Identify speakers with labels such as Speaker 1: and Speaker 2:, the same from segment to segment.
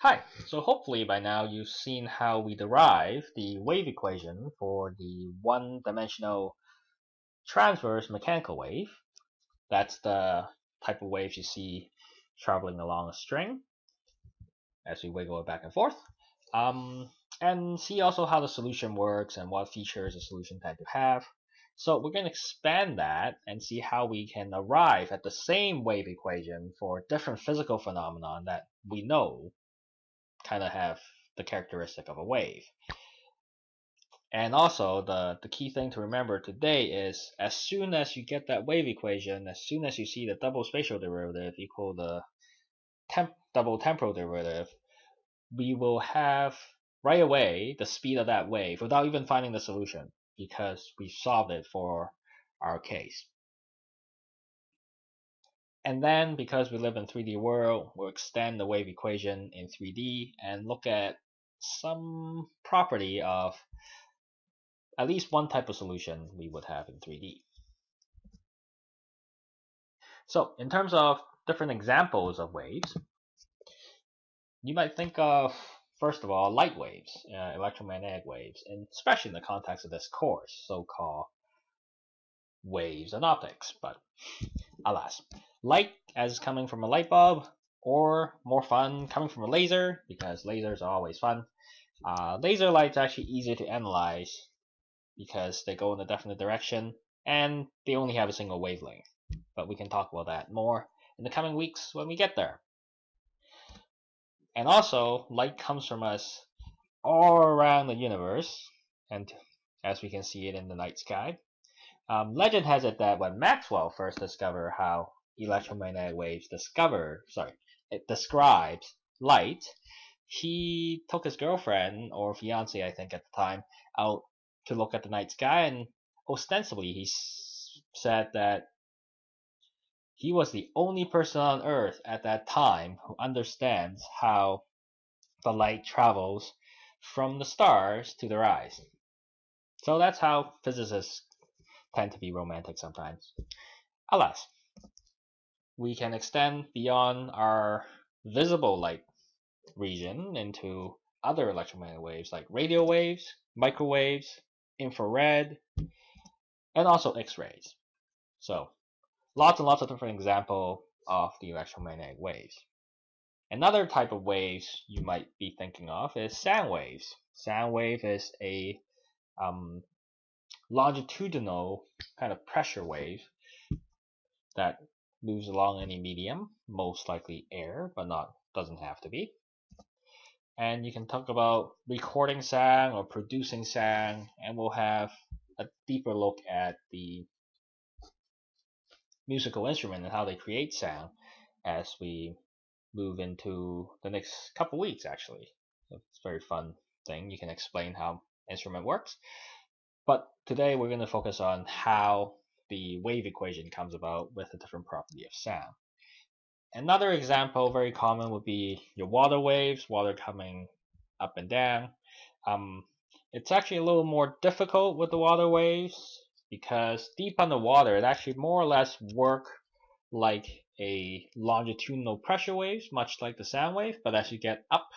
Speaker 1: Hi, so hopefully by now you've seen how we derive the wave equation for the one-dimensional transverse mechanical wave. That's the type of waves you see traveling along a string as we wiggle it back and forth. Um, and see also how the solution works and what features a solution tend to have. So we're going to expand that and see how we can arrive at the same wave equation for different physical phenomena that we know kind of have the characteristic of a wave. And also, the, the key thing to remember today is as soon as you get that wave equation, as soon as you see the double spatial derivative equal the temp double temporal derivative, we will have right away the speed of that wave without even finding the solution because we solved it for our case. And then because we live in 3D world, we'll extend the wave equation in 3D and look at some property of at least one type of solution we would have in 3D. So in terms of different examples of waves, you might think of, first of all, light waves, uh, electromagnetic waves, and especially in the context of this course, so-called waves and optics, but alas light as coming from a light bulb, or more fun coming from a laser, because lasers are always fun. Uh, laser light's actually easier to analyze because they go in a definite direction and they only have a single wavelength. But we can talk about that more in the coming weeks when we get there. And also, light comes from us all around the universe, and as we can see it in the night sky. Um, legend has it that when Maxwell first discovered how electromagnetic waves discover, sorry, it describes light, he took his girlfriend or fiance, I think at the time, out to look at the night sky, and ostensibly he said that he was the only person on Earth at that time who understands how the light travels from the stars to their eyes. So that's how physicists tend to be romantic sometimes. Alas, we can extend beyond our visible light region into other electromagnetic waves like radio waves, microwaves, infrared, and also X-rays. So lots and lots of different examples of the electromagnetic waves. Another type of waves you might be thinking of is sound waves. Sound wave is a um, longitudinal kind of pressure wave that moves along any medium, most likely air, but not doesn't have to be. And you can talk about recording sound or producing sound, and we'll have a deeper look at the musical instrument and how they create sound as we move into the next couple weeks actually. It's a very fun thing. You can explain how instrument works. But today we're going to focus on how the wave equation comes about with a different property of sound. Another example, very common, would be your water waves, water coming up and down. Um, it's actually a little more difficult with the water waves because deep underwater, it actually more or less work like a longitudinal pressure waves, much like the sound wave. But as you get up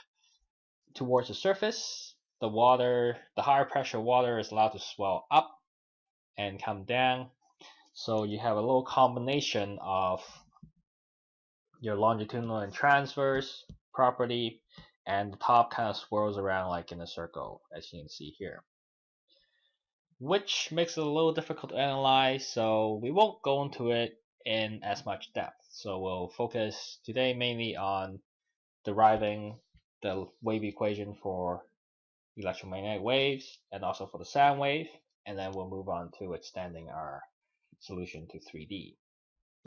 Speaker 1: towards the surface, the water, the higher pressure water is allowed to swell up and come down. So you have a little combination of your longitudinal and transverse property and the top kind of swirls around like in a circle as you can see here. Which makes it a little difficult to analyze so we won't go into it in as much depth. So we'll focus today mainly on deriving the wave equation for electromagnetic waves and also for the sound wave and then we'll move on to extending our solution to 3D.